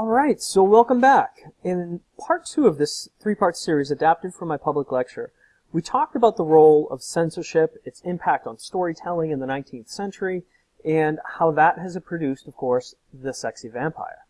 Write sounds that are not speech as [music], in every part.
Alright, so welcome back. In part two of this three-part series adapted from my public lecture, we talked about the role of censorship, its impact on storytelling in the 19th century, and how that has produced, of course, the sexy vampire.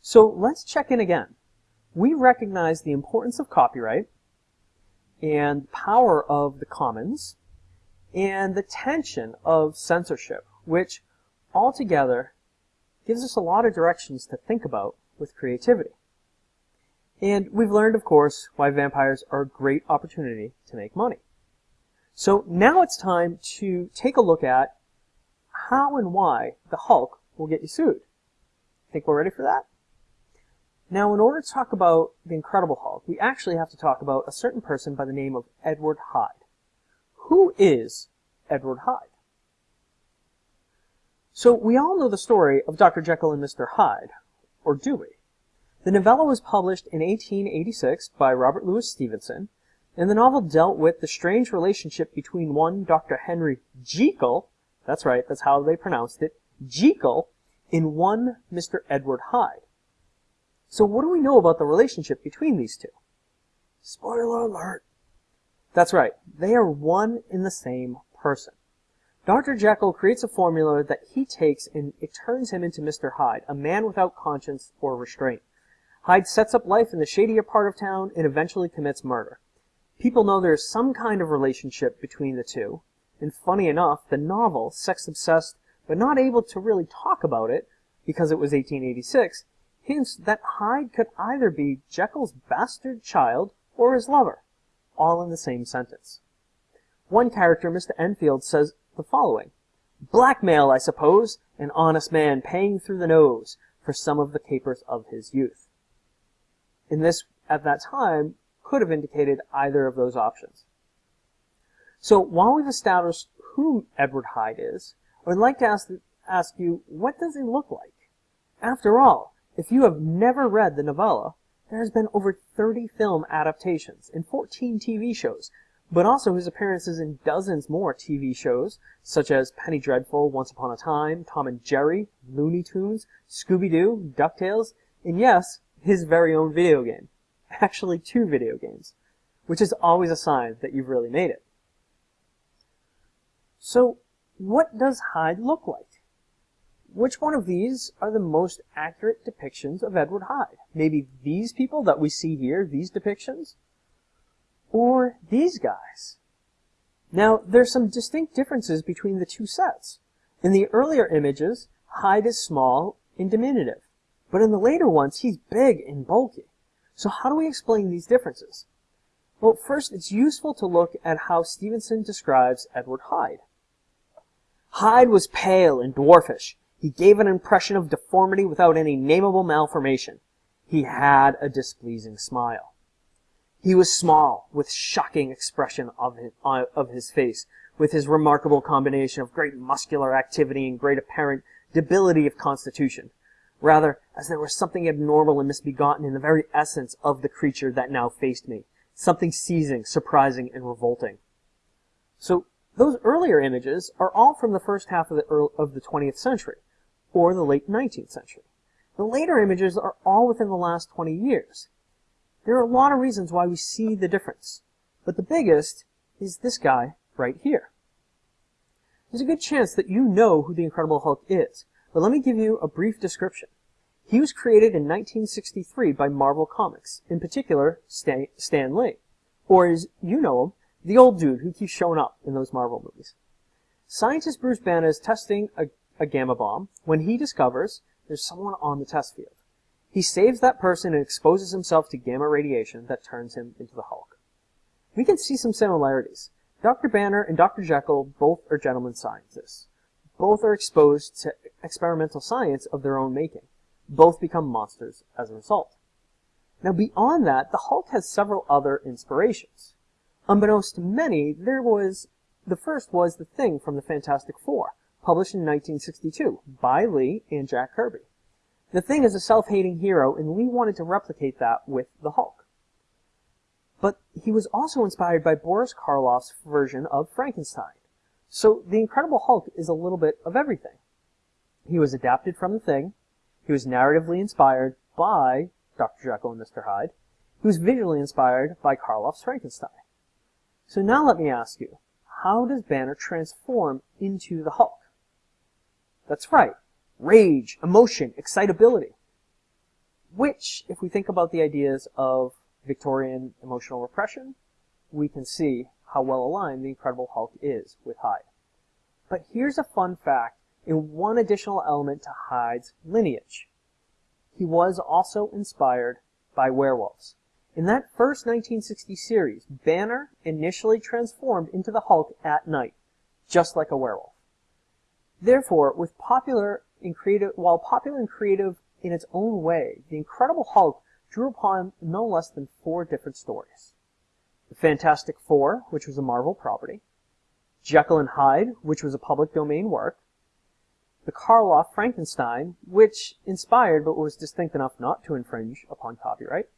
So let's check in again. We recognize the importance of copyright, and power of the commons, and the tension of censorship, which altogether gives us a lot of directions to think about with creativity. And we've learned, of course, why vampires are a great opportunity to make money. So now it's time to take a look at how and why the Hulk will get you sued. Think we're ready for that? Now, in order to talk about the Incredible Hulk, we actually have to talk about a certain person by the name of Edward Hyde. Who is Edward Hyde? So we all know the story of Dr. Jekyll and Mr. Hyde, or do we? The novella was published in 1886 by Robert Louis Stevenson, and the novel dealt with the strange relationship between one Dr. Henry Jekyll, that's right, that's how they pronounced it, Jekyll, and one Mr. Edward Hyde. So what do we know about the relationship between these two? Spoiler alert. That's right, they are one in the same person. Dr. Jekyll creates a formula that he takes and it turns him into Mr. Hyde, a man without conscience or restraint. Hyde sets up life in the shadier part of town and eventually commits murder. People know there is some kind of relationship between the two, and funny enough, the novel, sex obsessed but not able to really talk about it because it was 1886, hints that Hyde could either be Jekyll's bastard child or his lover, all in the same sentence. One character, Mr. Enfield, says the following. Blackmail, I suppose, an honest man paying through the nose for some of the capers of his youth. And this, at that time, could have indicated either of those options. So while we've established who Edward Hyde is, I would like to ask, ask you, what does he look like? After all, if you have never read the novella, there has been over 30 film adaptations and 14 TV shows but also his appearances in dozens more TV shows, such as Penny Dreadful, Once Upon a Time, Tom and Jerry, Looney Tunes, Scooby-Doo, DuckTales, and yes, his very own video game. [laughs] Actually, two video games, which is always a sign that you've really made it. So, what does Hyde look like? Which one of these are the most accurate depictions of Edward Hyde? Maybe these people that we see here, these depictions? Or these guys. Now, there's some distinct differences between the two sets. In the earlier images, Hyde is small and diminutive, but in the later ones, he's big and bulky. So how do we explain these differences? Well, first, it's useful to look at how Stevenson describes Edward Hyde. Hyde was pale and dwarfish. He gave an impression of deformity without any nameable malformation. He had a displeasing smile. He was small, with shocking expression of his, uh, of his face, with his remarkable combination of great muscular activity and great apparent debility of constitution. Rather, as there was something abnormal and misbegotten in the very essence of the creature that now faced me. Something seizing, surprising, and revolting. So, those earlier images are all from the first half of the, early, of the 20th century, or the late 19th century. The later images are all within the last 20 years. There are a lot of reasons why we see the difference, but the biggest is this guy right here. There's a good chance that you know who the Incredible Hulk is, but let me give you a brief description. He was created in 1963 by Marvel Comics, in particular Stan, Stan Lee, or as you know him, the old dude who keeps showing up in those Marvel movies. Scientist Bruce Banner is testing a, a gamma bomb when he discovers there's someone on the test field. He saves that person and exposes himself to gamma radiation that turns him into the Hulk. We can see some similarities. Dr. Banner and Dr. Jekyll both are gentlemen scientists. Both are exposed to experimental science of their own making. Both become monsters as a result. Now beyond that, the Hulk has several other inspirations. Unbeknownst to many, there was, the first was The Thing from the Fantastic Four, published in 1962 by Lee and Jack Kirby. The Thing is a self-hating hero, and Lee wanted to replicate that with the Hulk. But he was also inspired by Boris Karloff's version of Frankenstein. So the Incredible Hulk is a little bit of everything. He was adapted from The Thing, he was narratively inspired, by Dr. Jekyll and Mr. Hyde. He was visually inspired by Karloff's Frankenstein. So now let me ask you, how does Banner transform into the Hulk? That's right, rage, emotion, excitability. Which, if we think about the ideas of Victorian emotional repression, we can see how well aligned the Incredible Hulk is with Hyde. But here's a fun fact in one additional element to Hyde's lineage. He was also inspired by werewolves. In that first 1960 series, Banner initially transformed into the Hulk at night, just like a werewolf. Therefore, with popular in creative, while popular and creative in its own way, the Incredible Hulk drew upon no less than four different stories. The Fantastic Four, which was a Marvel property, Jekyll and Hyde, which was a public domain work, the Karloff Frankenstein, which inspired but was distinct enough not to infringe upon copyright,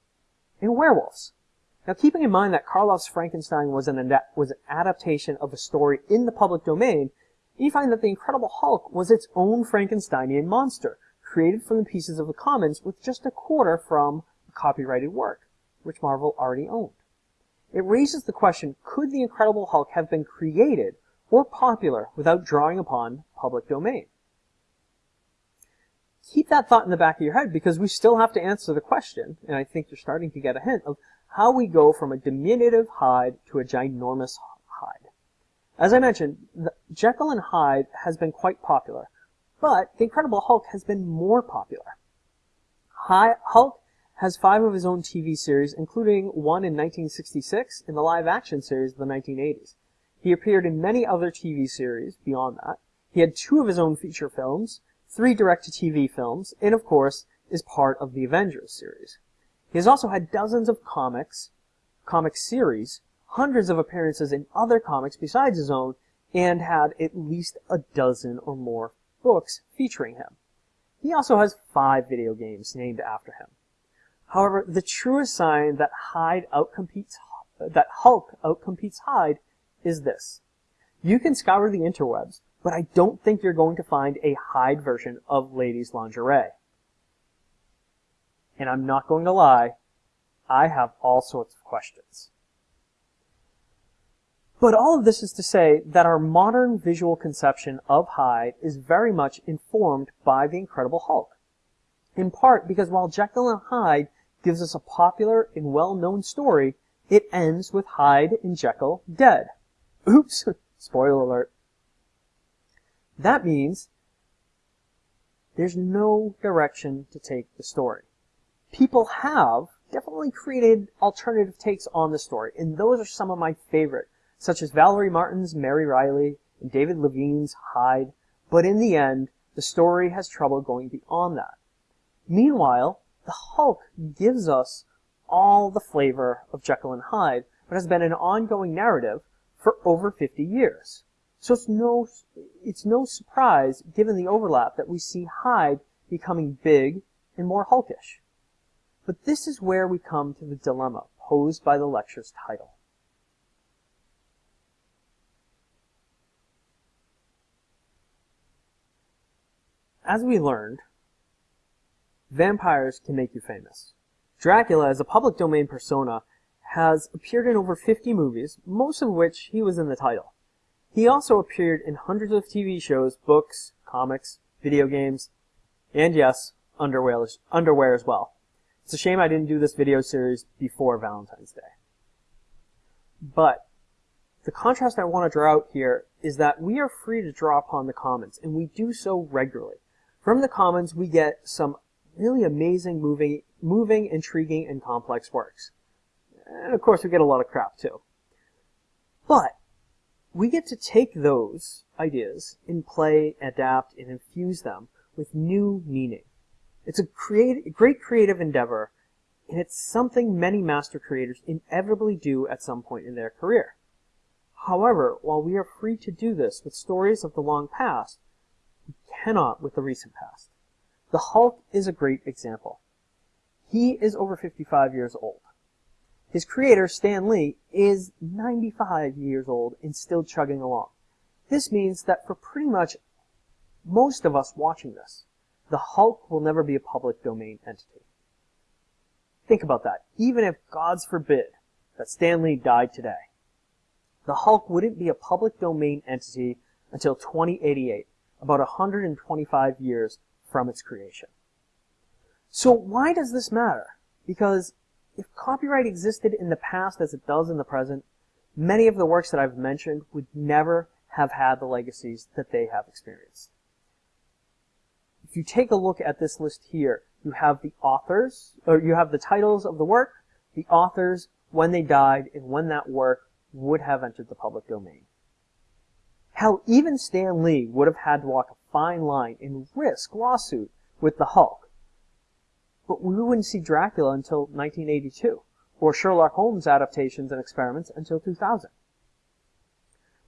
and werewolves. Now, keeping in mind that Karloff's Frankenstein was an, was an adaptation of a story in the public domain, you find that the Incredible Hulk was its own Frankensteinian monster, created from the pieces of the commons with just a quarter from a copyrighted work, which Marvel already owned. It raises the question, could the Incredible Hulk have been created or popular without drawing upon public domain? keep that thought in the back of your head because we still have to answer the question, and I think you're starting to get a hint of how we go from a diminutive Hyde to a ginormous. As I mentioned, Jekyll and Hyde has been quite popular, but The Incredible Hulk has been more popular. Hulk has five of his own TV series, including one in 1966 in the live-action series of the 1980s. He appeared in many other TV series beyond that. He had two of his own feature films, three direct-to-TV films, and of course is part of the Avengers series. He has also had dozens of comics, comic series, hundreds of appearances in other comics besides his own, and had at least a dozen or more books featuring him. He also has five video games named after him. However, the truest sign that Hyde outcompetes that Hulk outcompetes Hyde is this. You can scour the interwebs but I don't think you're going to find a Hyde version of ladies lingerie. And I'm not going to lie, I have all sorts of questions. But all of this is to say that our modern visual conception of Hyde is very much informed by the Incredible Hulk. In part because while Jekyll and Hyde gives us a popular and well-known story, it ends with Hyde and Jekyll dead. Oops, [laughs] spoiler alert. That means there's no direction to take the story. People have definitely created alternative takes on the story, and those are some of my favorite, such as Valerie Martin's Mary Reilly and David Levine's Hyde, but in the end, the story has trouble going beyond that. Meanwhile, the Hulk gives us all the flavor of Jekyll and Hyde, but has been an ongoing narrative for over 50 years. So it's no, it's no surprise, given the overlap, that we see Hyde becoming big and more hulkish. But this is where we come to the dilemma posed by the lecture's title. As we learned, vampires can make you famous. Dracula, as a public domain persona, has appeared in over 50 movies, most of which he was in the title. He also appeared in hundreds of TV shows, books, comics, video games, and yes, underwear, underwear as well. It's a shame I didn't do this video series before Valentine's Day. But the contrast I want to draw out here is that we are free to draw upon the commons, and we do so regularly. From the commons, we get some really amazing, moving, moving, intriguing, and complex works. And of course, we get a lot of crap too. But we get to take those ideas and play, adapt, and infuse them with new meaning. It's a create, great creative endeavor, and it's something many master creators inevitably do at some point in their career. However, while we are free to do this with stories of the long past, we cannot with the recent past. The Hulk is a great example. He is over 55 years old. His creator, Stan Lee, is 95 years old and still chugging along. This means that for pretty much most of us watching this, the Hulk will never be a public domain entity. Think about that. Even if, God's forbid, that Stan Lee died today, the Hulk wouldn't be a public domain entity until 2088, about 125 years from its creation. So why does this matter? Because if copyright existed in the past as it does in the present, many of the works that I've mentioned would never have had the legacies that they have experienced. If you take a look at this list here, you have the authors, or you have the titles of the work, the authors, when they died, and when that work would have entered the public domain. Hell, even Stan Lee would have had to walk a fine line and risk lawsuit with the Hulk. But we wouldn't see Dracula until 1982, or Sherlock Holmes adaptations and experiments until 2000.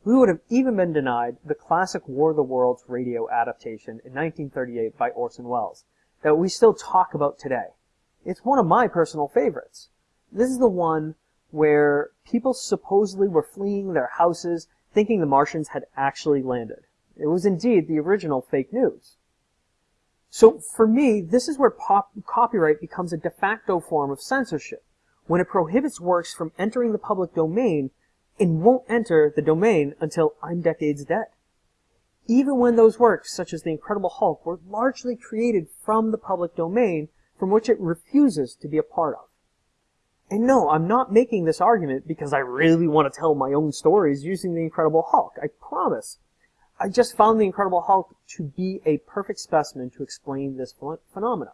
We would have even been denied the classic War of the Worlds radio adaptation in 1938 by Orson Welles that we still talk about today. It's one of my personal favorites. This is the one where people supposedly were fleeing their houses thinking the Martians had actually landed. It was indeed the original fake news. So for me, this is where pop- copyright becomes a de facto form of censorship, when it prohibits works from entering the public domain and won't enter the domain until I'm decades dead. Even when those works, such as The Incredible Hulk, were largely created from the public domain from which it refuses to be a part of. And no, I'm not making this argument because I really want to tell my own stories using The Incredible Hulk. I promise. I just found The Incredible Hulk to be a perfect specimen to explain this phenomena.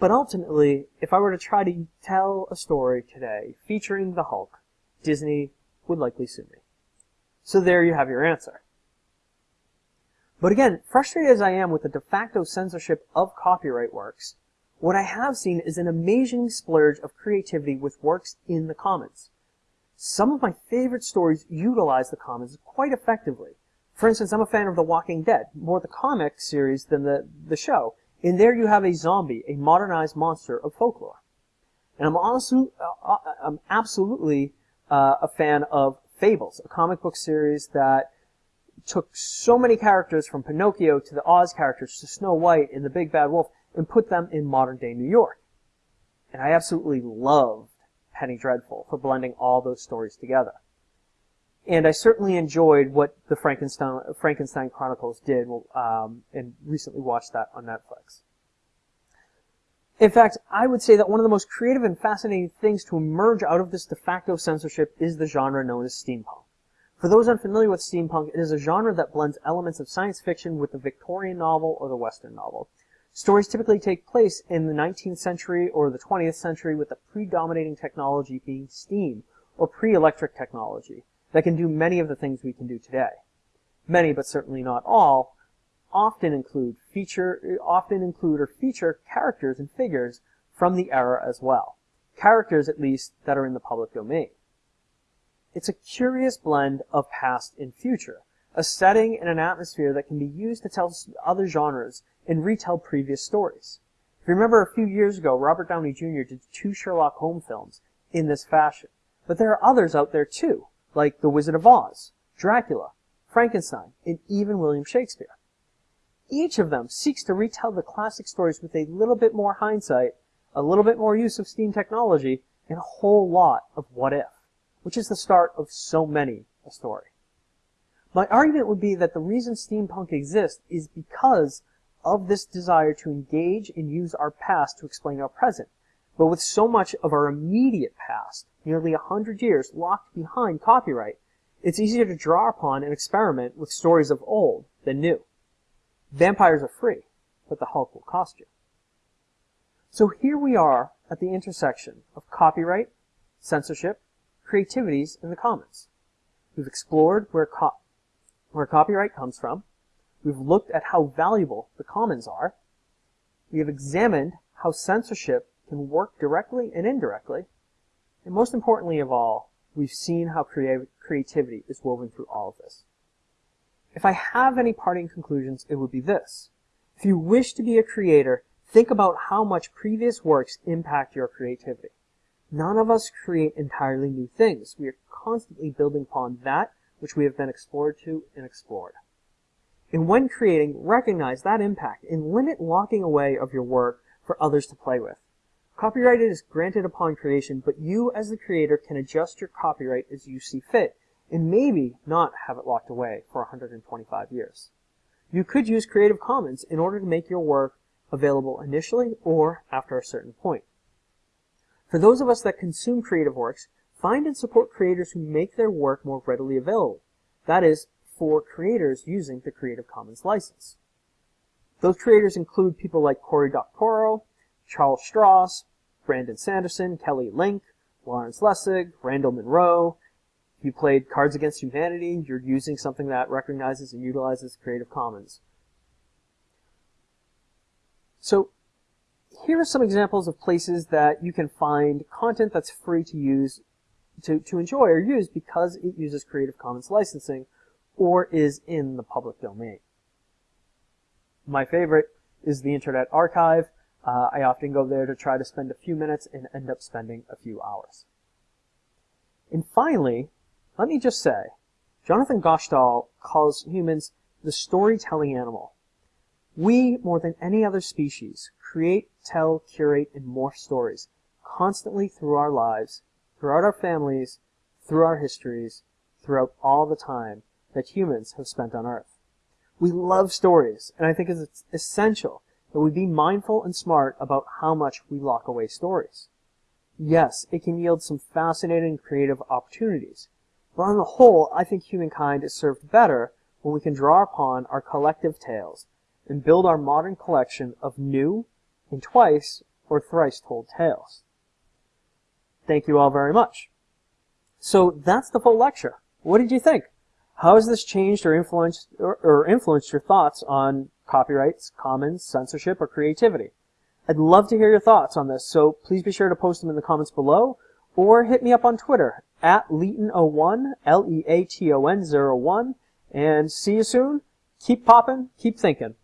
But ultimately, if I were to try to tell a story today featuring the Hulk, Disney would likely sue me. So there you have your answer. But again, frustrated as I am with the de facto censorship of copyright works, what I have seen is an amazing splurge of creativity with works in the commons. Some of my favorite stories utilize the commons quite effectively. For instance, I'm a fan of The Walking Dead, more the comic series than the, the show. In there you have a zombie, a modernized monster of folklore. And I'm also, uh, uh I'm absolutely uh, a fan of Fables, a comic book series that took so many characters from Pinocchio to the Oz characters to Snow White and the Big Bad Wolf and put them in modern day New York. And I absolutely loved Penny Dreadful for blending all those stories together. And I certainly enjoyed what the Frankenstein, Frankenstein Chronicles did, um, and recently watched that on Netflix. In fact, I would say that one of the most creative and fascinating things to emerge out of this de facto censorship is the genre known as steampunk. For those unfamiliar with steampunk, it is a genre that blends elements of science fiction with the Victorian novel or the Western novel. Stories typically take place in the 19th century or the 20th century with the predominating technology being steam or pre-electric technology that can do many of the things we can do today. Many, but certainly not all, often include feature often include or feature characters and figures from the era as well. Characters at least that are in the public domain. It's a curious blend of past and future, a setting and an atmosphere that can be used to tell other genres and retell previous stories. If you remember a few years ago, Robert Downey Jr. did two Sherlock Holmes films in this fashion. But there are others out there too, like The Wizard of Oz, Dracula, Frankenstein, and even William Shakespeare. Each of them seeks to retell the classic stories with a little bit more hindsight, a little bit more use of steam technology, and a whole lot of what if, which is the start of so many a story. My argument would be that the reason steampunk exists is because of this desire to engage and use our past to explain our present. But with so much of our immediate past, nearly a hundred years, locked behind copyright, it's easier to draw upon and experiment with stories of old than new. Vampires are free, but the Hulk will cost you. So here we are at the intersection of copyright, censorship, creativities, and the commons. We've explored where, co- where copyright comes from. We've looked at how valuable the commons are. We have examined how censorship can work directly and indirectly. And most importantly of all, we've seen how creativity is woven through all of this. If I have any parting conclusions, it would be this. If you wish to be a creator, think about how much previous works impact your creativity. None of us create entirely new things. We are constantly building upon that which we have been explored to and explored. And when creating, recognize that impact and limit locking away of your work for others to play with. Copyright is granted upon creation, but you as the creator can adjust your copyright as you see fit, and maybe not have it locked away for 125 years. You could use Creative Commons in order to make your work available initially or after a certain point. For those of us that consume creative works, find and support creators who make their work more readily available. That is, for creators using the Creative Commons license. Those creators include people like Cory Doctorow, Charles Stross, Brandon Sanderson, Kelly Link, Lawrence Lessig, Randall Munroe. If you played Cards Against Humanity, you're using something that recognizes and utilizes Creative Commons. So here are some examples of places that you can find content that's free to use, to, to enjoy or use because it uses Creative Commons licensing or is in the public domain. My favorite is the Internet Archive. Uh, I often go there to try to spend a few minutes and end up spending a few hours. And finally, let me just say, Jonathan Gottschall calls humans the storytelling animal. We, more than any other species, create, tell, curate, and morph stories constantly through our lives, throughout our families, through our histories, throughout all the time that humans have spent on Earth. We love stories, and I think it's essential that we be mindful and smart about how much we lock away stories. Yes, it can yield some fascinating creative opportunities, but on the whole, I think humankind is served better when we can draw upon our collective tales and build our modern collection of new and twice or thrice told tales. Thank you all very much. So that's the full lecture. What did you think? How has this changed or influenced or, or influenced your thoughts on copyrights, commons, censorship, or creativity? I'd love to hear your thoughts on this, so please be sure to post them in the comments below or hit me up on Twitter at Leaton01, L-E-A-T-O-N 01, and see you soon. Keep popping, keep thinking.